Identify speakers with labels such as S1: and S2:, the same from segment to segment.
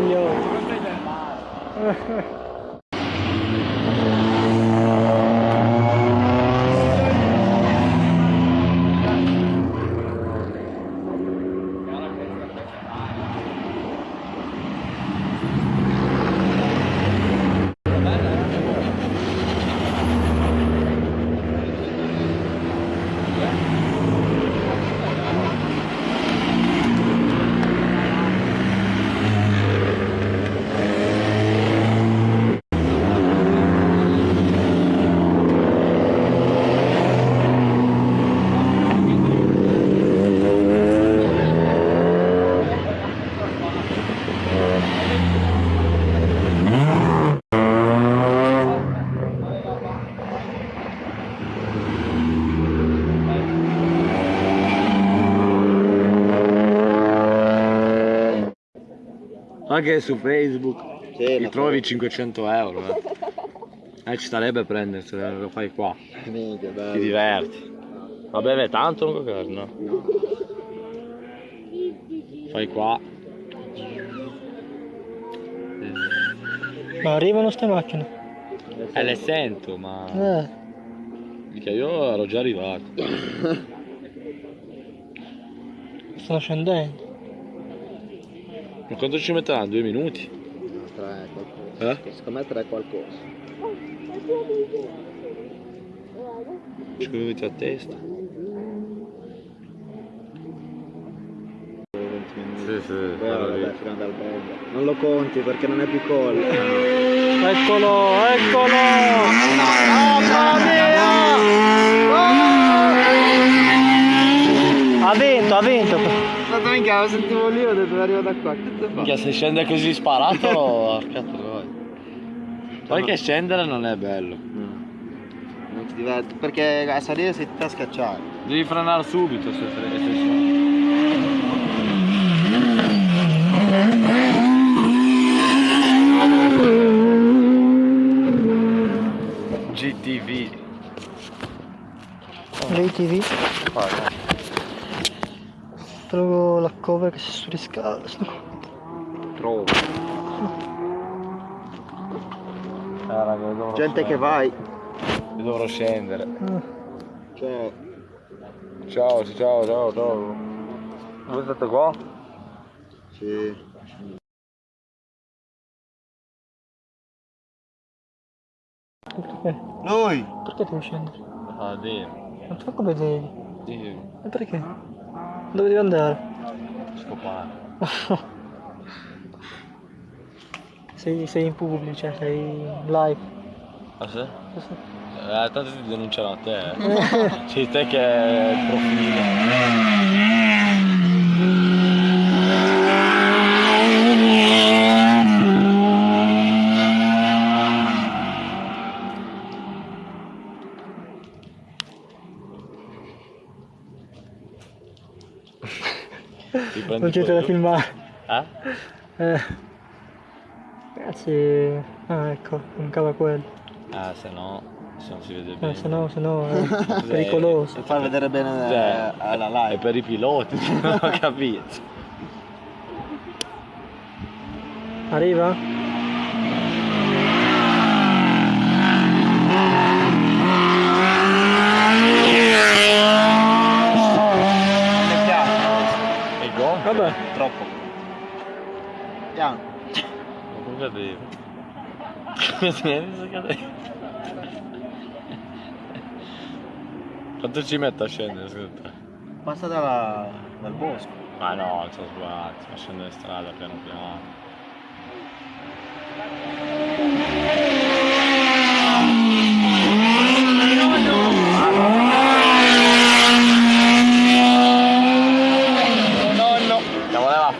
S1: 你们累的！Anche su Facebook
S2: Sì,
S1: ti trovi 500 euro. Eh. Eh, ci starebbe a prendersene, lo fai qua.
S2: Minchia, bello.
S1: Ti diverti. Ma beve tanto un cocker, no? Fai qua.
S3: Ma arrivano ste macchine?
S1: Eh, le sento, ma...
S3: Eh,
S1: Mica io ero già arrivato.
S3: stanno scendendo.
S1: Ma quanto ci metteranno? Due minuti?
S2: No, tre qualcosa.
S1: Eh?
S2: Secondo me tre qualcosa.
S1: Ci venuti a testa.
S2: 20 minuti.
S1: Sì, sì,
S2: Alberga. Non lo conti perché non è più call.
S3: Eccolo, eccolo! Mamma mia! Ha vinto, ha vinto.
S2: Minchia, sentivo lì, ho detto arrivo da qua. Che?
S1: Minchia, se scende così sparato, porca troia. Poi che scendere non è bello.
S2: No. Non ti diverti, perché a salire sei tutta a scacciare.
S1: Devi frenare subito se fre- se GTV.
S3: Trovo la cover che si surriscalda.
S1: Trovo. Ah, raga,
S2: Gente che
S1: scendere.
S2: vai.
S1: Io dovrò scendere.
S2: Cioè,
S1: Ciao, ciao, ciao, ciao. Voi state qua?
S2: sì.
S3: Perché?
S2: Lui!
S3: Perché devi scendere?
S1: Ah, Dio.
S3: Non so come devi.
S1: Dio.
S3: E perché? Dove devi andare?
S1: Scopare.
S3: sei, sei in pubblico, cioè sei in live.
S1: Ah, sì?
S3: Sì, sì.
S1: Eh, tanto ti denunciano a te. eh. Sei te che è il profilo. Ti prendi
S3: Non c'è da filmare.
S1: Eh?
S3: Eh. Ragazzi, ah ecco, mancava quello.
S1: Ah, se no, se non si vede
S3: Eh,
S1: bene.
S3: se no, se no è pericoloso.
S2: Per far vedere bene
S1: Cioè,
S2: eh, alla
S1: È
S2: live.
S1: per i piloti, non ho capito.
S3: Arriva?
S2: Mi piace. Troppo. Piano.
S1: Ma come cadevo? Come si cadeva? Quanto ci mette a scendere te?
S2: Passa dalla, dal bosco.
S1: Ma no, ci ho sbagliato, ma scendo in strada piano piano.
S2: Nonno.
S1: Che voleva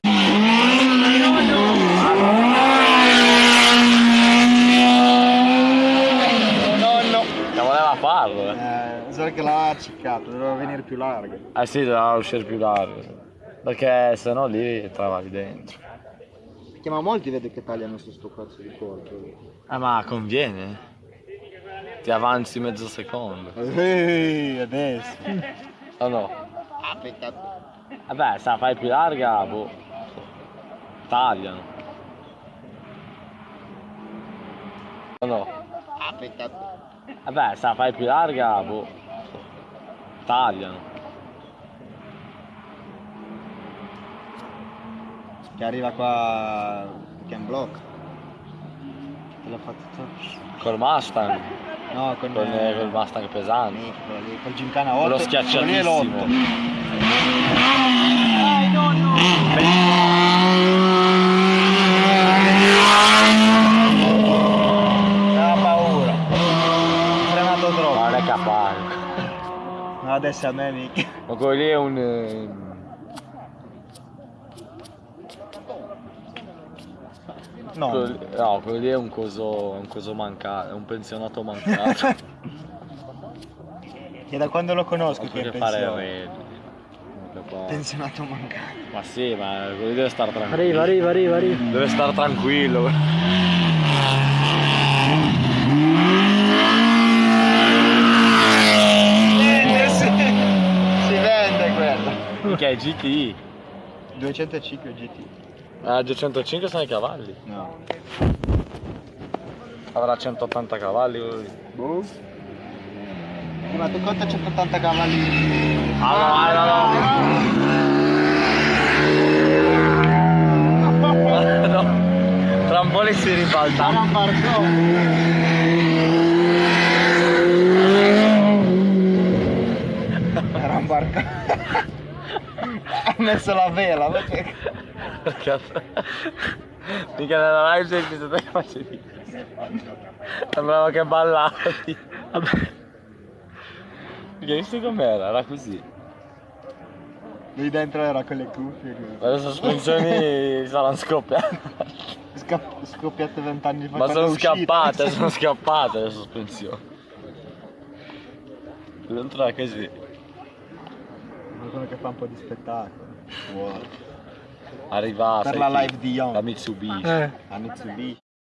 S2: Nonno.
S1: Che voleva farlo, eh.
S2: Solo che l'ha acciccato, doveva venire più larga.
S1: Eh sì, doveva uscire più largo. Perché se no lì travavi dentro.
S2: Perché ma molti vedo che tagliano su sto cazzo di corpo.
S1: Eh ma conviene. Ti avanzi mezzo secondo.
S2: Ehi, adesso.
S1: O no?
S2: Ah, peccato.
S1: Vabbè, se la fai più larga, boh. Tagliano. No.
S2: Ah, peccato.
S1: Vabbè, se la fai più larga, boh. Tagliano.
S2: Che arriva qua Ken Block. Te l'ha fatto tutto.
S1: Col Mustang.
S2: No, con,
S1: Con,
S2: eh,
S1: col Mustang pesante.
S2: Quello lì, col Gymkhana 8.
S1: Quello
S2: quello lì è
S1: schiacciatissimo.
S2: l'8. Aveva paura. Ho frenato
S1: Ma
S2: troppo.
S1: non è capace.
S2: No, adesso a me mica.
S1: Ma quello lì è un... eh,
S2: No.
S1: quello no, quello lì è un coso, è un coso mancato, è un pensionato mancato.
S2: Che da quando lo conosco che è
S1: fare
S2: pensionato.
S1: re. Capace.
S2: Pensionato mancato.
S1: Ma sì, ma quello lì deve stare tranquillo.
S3: Arriva, arriva, arriva, arriva.
S1: Deve stare tranquillo.
S2: Vende, sì. Si vende quella.
S1: Che è GT.
S2: 205 GT.
S1: Ah, 205 sono i cavalli.
S2: No.
S1: Avrà 180 cavalli.
S2: Boh. Ma tu conta 180 cavalli.
S1: Ah, no, no, no. no. Tra un po' li si ribalta.
S2: un barcone. Era un barcone. Ha messo la vela.
S1: Cazzo. Mica nella live sei visto te che facevi. Sembrava che ballavi.
S3: Vabbè.
S1: Perché hai visto com'era? Era così.
S2: Lui dentro era con le cuffie.
S1: le sospensioni saranno scoppiate.
S2: Scoppiate vent'anni fa.
S1: Ma sono
S2: è uscito.
S1: scappate, sono scappate le sospensioni. Dentro era così.
S2: Qualcuno che fa un po' di spettacolo. Wow.
S1: Arriva
S2: Per
S1: sai
S2: la live di Young.
S1: La Mitsubishi.
S3: Eh.
S2: Mitsubishi.